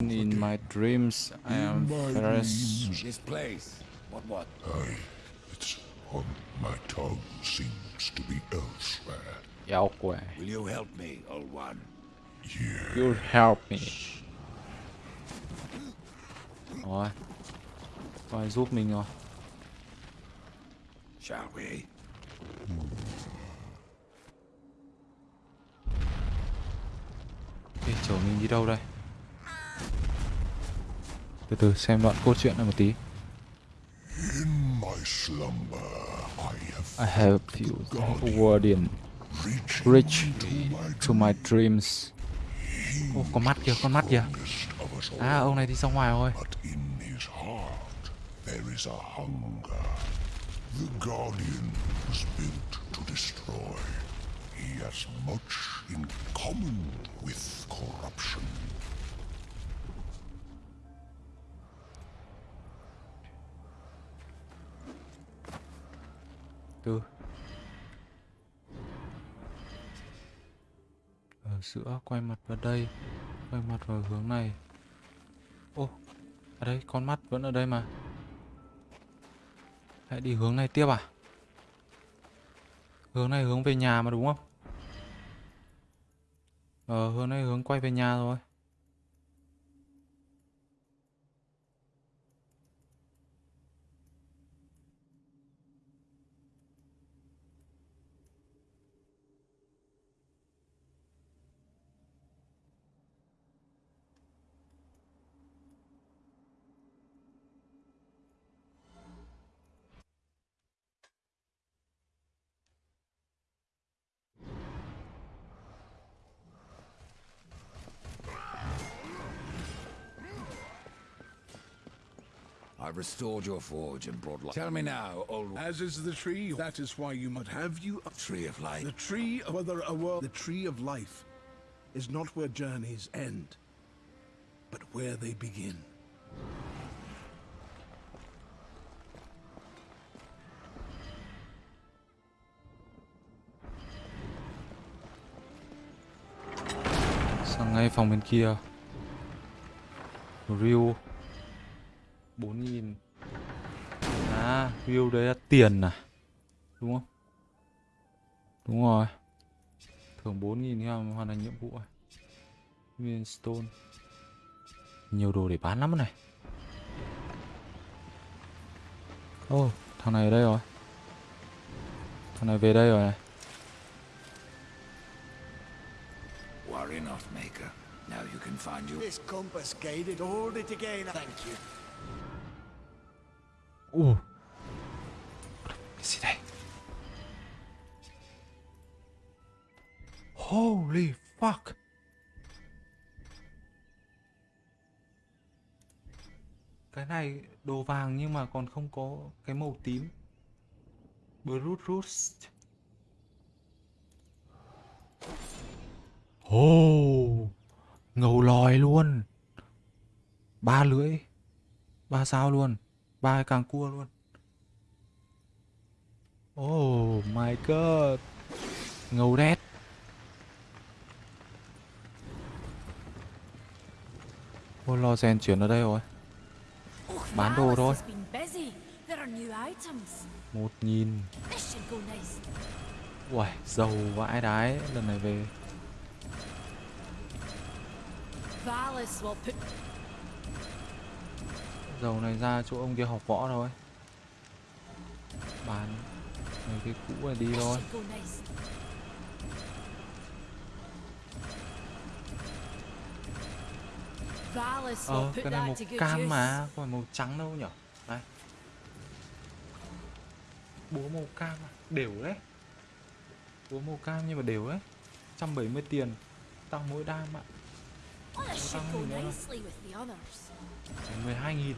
In my dreams, I am Ferris. This place. What what? Aye, it's on my tongue seems to be elsewhere. Elsewhere. Will you help me, old one? Yeah. You help me. Rồi. Ai giúp mình rồi. Shall we? Ok, chở mình đi đâu đây? Từ từ xem đoạn câu chuyện này một tí. In my slumber, I have felt Guardian reach to my dreams. Ô, con mắt kìa, con mắt kìa. À, ông này đi ra ngoài rồi. But in his heart, there is a hunger. The Guardian was built to destroy. He has much in common with corruption. Tư ờ, Ở giữa quay mặt vào đây, quay mặt vào hướng này. Ô, ở đây con mắt vẫn ở đây mà. Hãy đi hướng này tiếp à? Hướng này hướng về nhà mà đúng không? Ờ, hướng này hướng quay về nhà rồi. I restored your forge and brought life. Tell me now, old one. As is the tree, that is why you must have you a Tree of life. The tree of whether a world the tree of life is not where journeys end, but where they begin. Sang ngay phòng bên kia. Review 4000 À, review đấy là tiền à Đúng không? Đúng rồi Thưởng 4000 khi mà hoàn thành nhiệm vụ à Million Stone Nhiều đồ để bán lắm này Ô, oh, thằng này ở đây rồi Thằng này về đây rồi này Worry not, Maker. Now you can find your... This compass guided. Hold it again. Thank you. Ồ Cái gì đây? Holy fuck. Cái này đồ vàng nhưng mà còn không có cái màu tím. Brute Roost. Oh Ngầu lòi luôn. Ba lưỡi. Ba sao luôn ba cái càng cua luôn. Oh my god. Ngầu đét. Ôi, lo rèn chuyển ở đây rồi. Bán đồ thôi. Một nghìn. Uầy, giàu vãi đái. Lần này về. Dầu này ra chỗ ông kia học võ thôi. Bán Mấy cái cũ này đi thôi. Ờ cái này màu cam mà Không phải màu trắng đâu nhở? Đây Bố màu cam à? Đều đấy. Bố màu cam nhưng mà đều đấy. 170 tiền. Tăng mỗi đam ạ. à gì nữa đâu. nicely with the others. 12 nghìn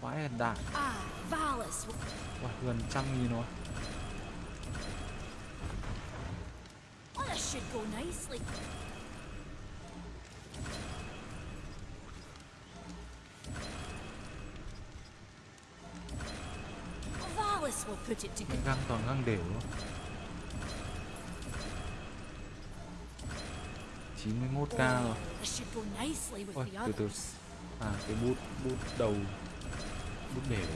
Vãi là đạn Ah, will... Uầy, gần trăm nghìn rồi should go nicely. Valis will put it to Cái good găng toàn găng đều 91k rồi Ôi, từ từ. À cái bút bút đầu bút đều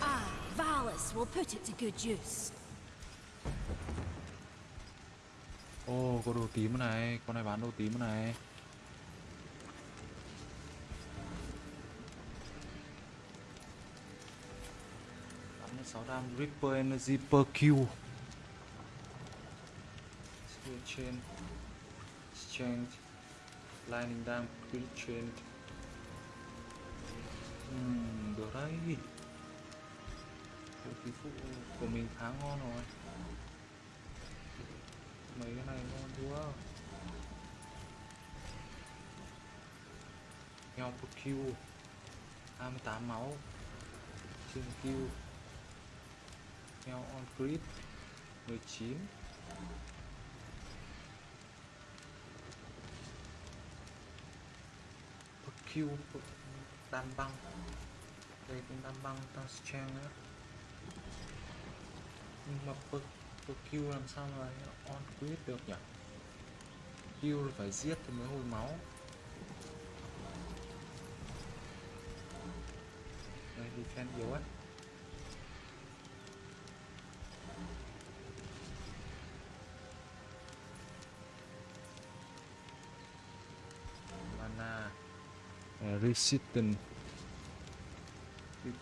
Ah, Valis will put it to good use. Ô có đồ tím này Con này bán đồ tím này Bắn 6 đam Ripper Energy per kill build chain exchange, Lightning dam build chain. Ừm, được đấy Vũ khí phụ của mình khá ngon rồi. Mấy cái này ngon quá. Nhau một kill 28 máu. Trên kill nhau on crit 19 per đan băng. Đây cũng đan băng tăng strength nữa. Nhưng mà per, per Q làm sao mà on quyết được nhỉ? Q là phải giết thì mới hồi máu. Đây defense yếu ấy resistant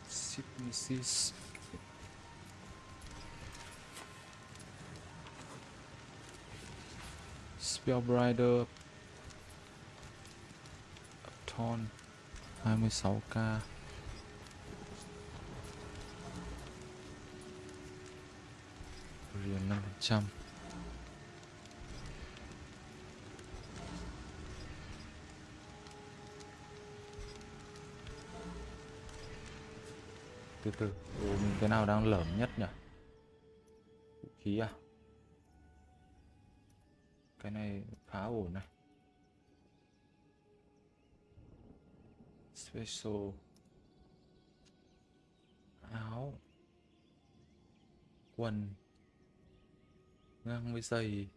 sicknesses Spellbrider. Upton. 26k Riền 5% Từ. Ừ, Ồ, cái nào đang lởm nhất nhỉ? Vũ khí à? Cái này khá ổn này. Special. Áo. Quần. Ngang với giày.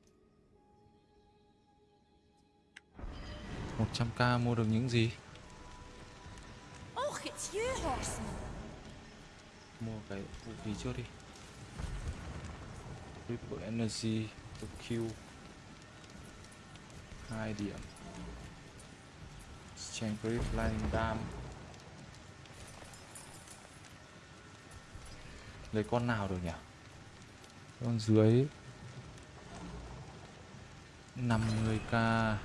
100k mua được những gì? Mua cái vũ khí trước đi. Triple Energy to Q hai điểm. Strength Grip Lightning Dam. Lấy con nào được nhỉ? Con dưới. 50k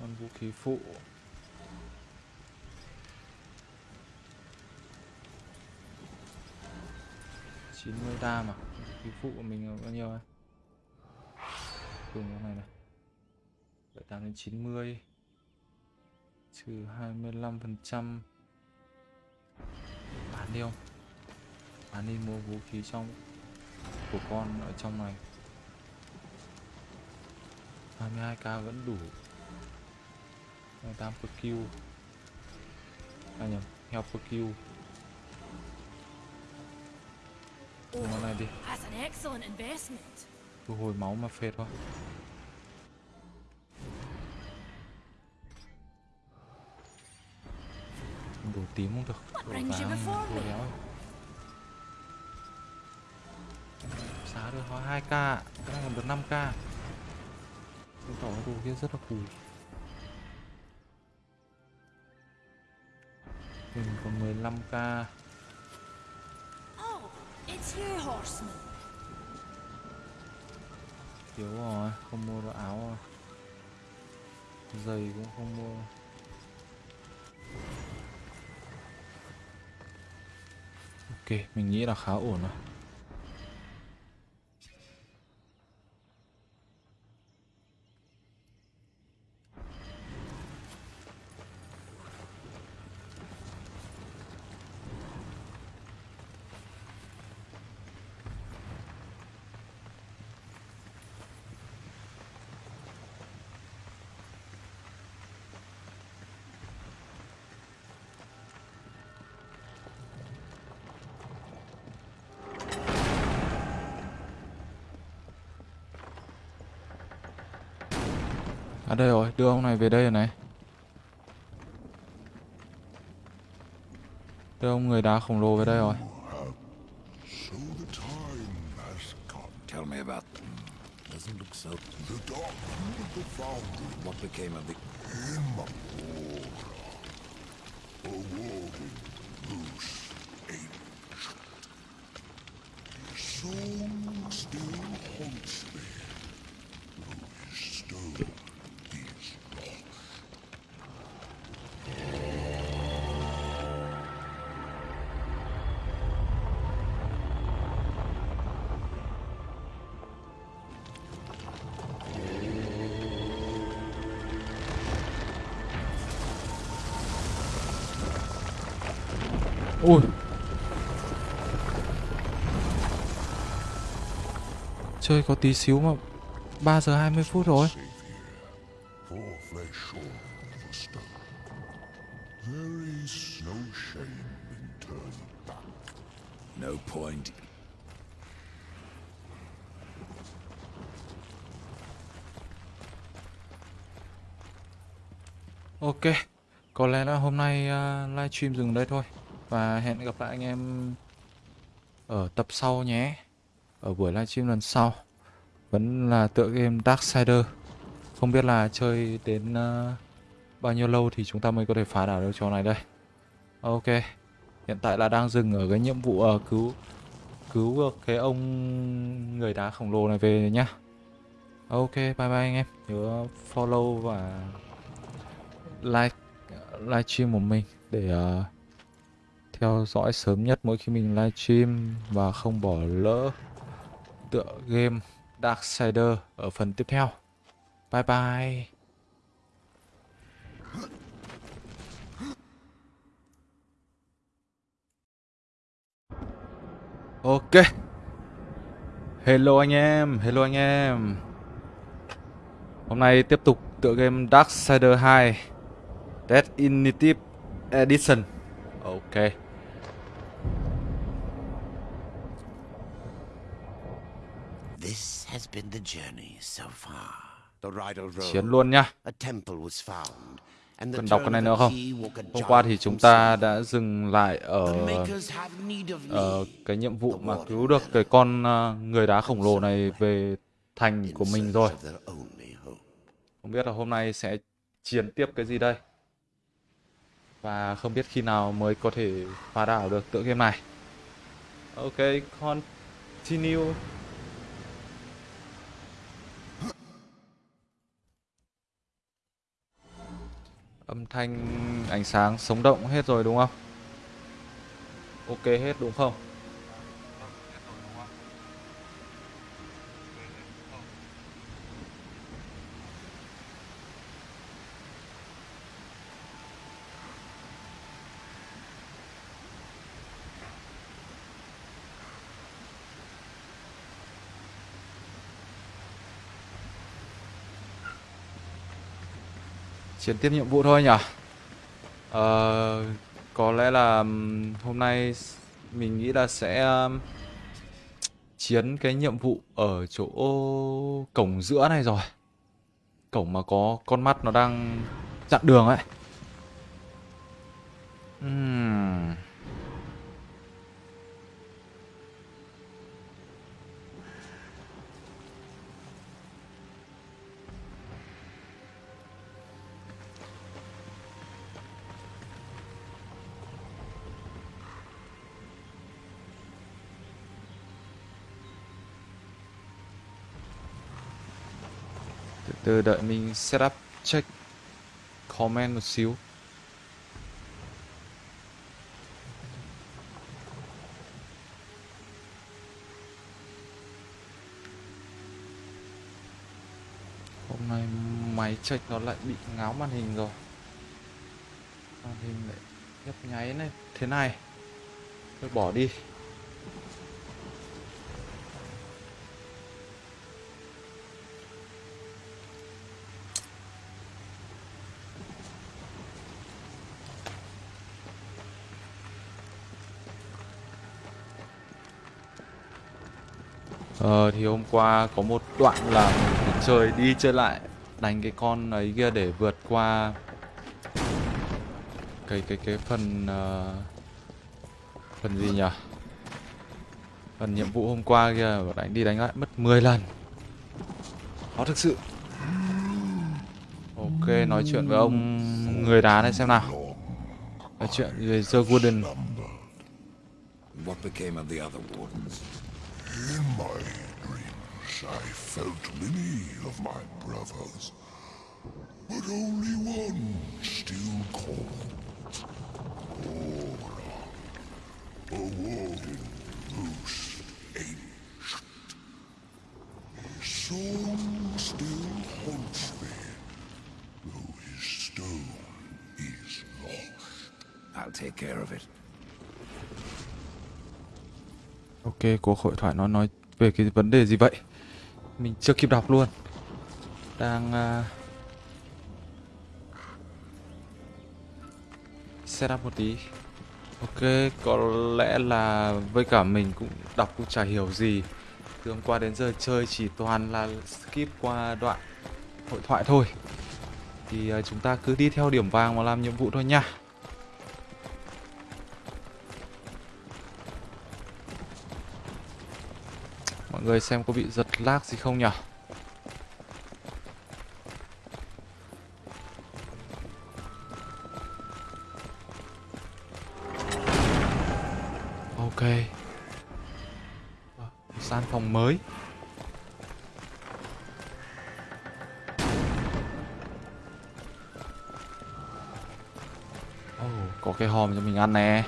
con vũ khí phụ. Chín mươi đam à vũ khí phụ của mình là bao nhiêu ấy cùng con này này. Bảy tám đến chín mươi. Trừ hai mươi lăm phần trăm. Bán đi không? Bán đi mua vũ khí trong của con ở trong này. 22k vẫn đủ. 28 per kill À nhầm, heo per kill con này đi. Thu hồi máu mà phệt quá. Đổ tím không được. You vàng me? đéo. Giá được có 2k Cái này còn được 5k Cái tỏ cái đồ kia rất là cùi Mình còn 15k Oh, it's you, horseman. Thiếu rồi, không mua được áo rồi. Giày cũng không mua. Ok, mình nghĩ là khá ổn rồi À đây rồi, đưa ông này về đây rồi này. Đưa ông người đá khổng lồ về đây rồi. Tell me about them. Doesn't look so. The Dark Lord of the Foundry What became of the... Imamura. A warring moose Ui. Chơi có tí xíu mà 3 giờ 20 phút rồi. No point. Ok, có lẽ là hôm nay uh, livestream dừng đây thôi và hẹn gặp lại anh em ở tập sau nhé. Ở buổi livestream lần sau. Vẫn là tựa game Darksider Không biết là chơi đến uh, bao nhiêu lâu thì chúng ta mới có thể phá đảo được trò này đây. Ok, hiện tại là đang dừng ở cái nhiệm vụ uh, cứu cứu được cái ông người đá khổng lồ này về nhá. Ok, bye bye anh em. Nhớ follow và like livestream của mình để uh, theo dõi sớm nhất mỗi khi mình livestream và không bỏ lỡ tựa game Darksider ở phần tiếp theo. Bye bye. Ok. Hello anh em, hello anh em. Hôm nay tiếp tục tựa game Darksider 2 Dead Initiative Edition Ok This has been the journey so far. The Rydal Road. Chiến luôn nhá A temple was found. And the Cần đọc cái này nữa a không? Hôm qua giant thì chúng ta đã dừng lại ở The makers have need of ở me. cái nhiệm vụ mà cứu được cái con ờ, người đá khổng lồ này về thành in của mình rồi. Không biết là hôm nay sẽ chiến tiếp cái gì đây Và không biết khi nào mới có thể phá đảo được tựa game này Ok, continue Âm thanh, ánh sáng sống động hết rồi đúng không? Ok hết đúng không? Chuyển tiếp nhiệm vụ thôi nhỉ? Ờ, có lẽ là hôm nay mình nghĩ là sẽ chiến cái nhiệm vụ ở chỗ cổng giữa này rồi. Cổng mà có con mắt nó đang chặn đường ấy. Ừm. Từ đợi mình setup check comment một xíu. Hôm nay máy check nó lại bị ngáo màn hình rồi. Màn hình lại nhấp nháy này thế này. tôi bỏ đi. Ờ thì hôm qua có một đoạn là mình chơi đi chơi lại đánh cái con ấy kia để vượt qua cái cái cái phần uh, phần gì nhỉ phần nhiệm vụ hôm qua kia và đánh đi đánh lại mất 10 lần khó thực sự ok nói chuyện với ông người đá này xem nào nói chuyện về The Warden. What became of the other wardens? In my dreams, I felt many of my brothers, but only one still called Aura, a warring most ancient. His song still haunts me, though his stone is lost. I'll take care of it. Ok, cuộc hội thoại nó nói về cái vấn đề gì vậy? Mình chưa kịp đọc luôn. Đang uh, set up một tí. Ok, có lẽ là với cả mình cũng đọc cũng chả hiểu gì. Từ hôm qua đến giờ chơi chỉ toàn là skip qua đoạn hội thoại thôi. Thì uh, chúng ta cứ đi theo điểm vàng mà làm nhiệm vụ thôi nha. Mọi người xem có bị giật lag gì không nhỉ? Ok. sàn Gian phòng mới. Oh, có cái hòm cho mình ăn nè.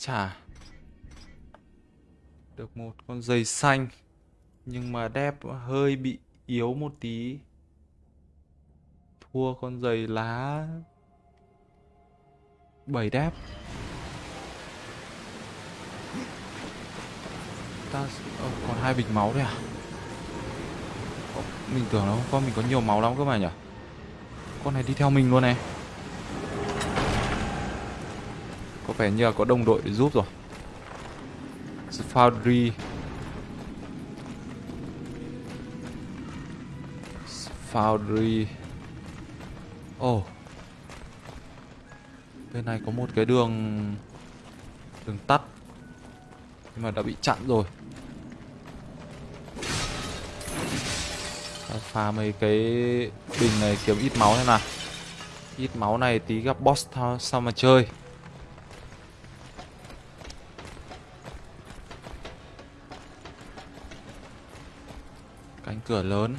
Trả. Được một con giày xanh. Nhưng mà đép hơi bị yếu một tí. Thua con giày lá 7 đép. Ta oh, còn hai bịch máu đấy à? Mình tưởng nó con mình có nhiều máu lắm cơ mà nhỉ Con này đi theo mình luôn này Có vẻ như là có đồng đội để giúp rồi. Safari. Foundry Ồ. Oh. Bên này có một cái đường Đường tắt. Nhưng mà đã bị chặn rồi. Ta phá mấy cái bình này kiếm ít máu thế nào. Ít máu này tí gặp boss sao mà chơi Cánh cửa lớn.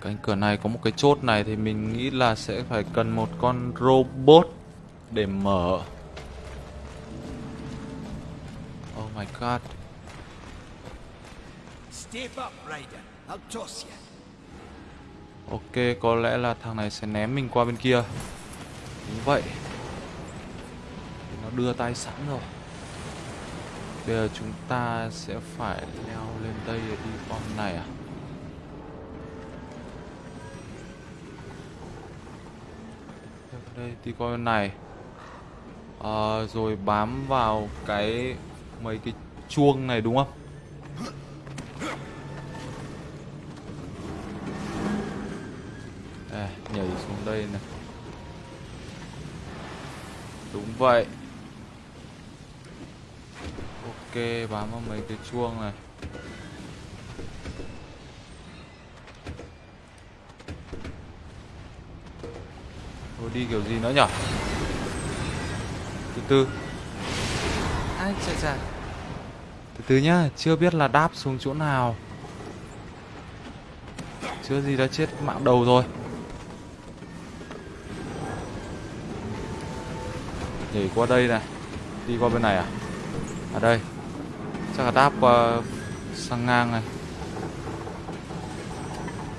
Cánh cửa này có một cái chốt này thì mình nghĩ là sẽ phải cần một con robot để mở. Oh my god. Step up, Raider. I'll toss you. Ok, có lẽ là thằng này sẽ ném mình qua bên kia. Đúng vậy. Nó đưa tay sẵn rồi Bây giờ chúng ta sẽ phải leo lên đây để đi con này à? Đây đi con này. À, Rồi bám vào cái mấy cái chuông này đúng không? À, nhảy xuống đây này. Đúng vậy. Ok, bám vào mấy cái chuông này. Thôi đi kiểu gì nữa nhở? Từ từ Ai chà chà. Từ từ nhá, chưa biết là đáp xuống chỗ nào. Chưa gì đã chết mạng đầu rồi. Nhảy qua đây này đi qua bên này à? À đây chắc là đáp qua sang ngang này eh.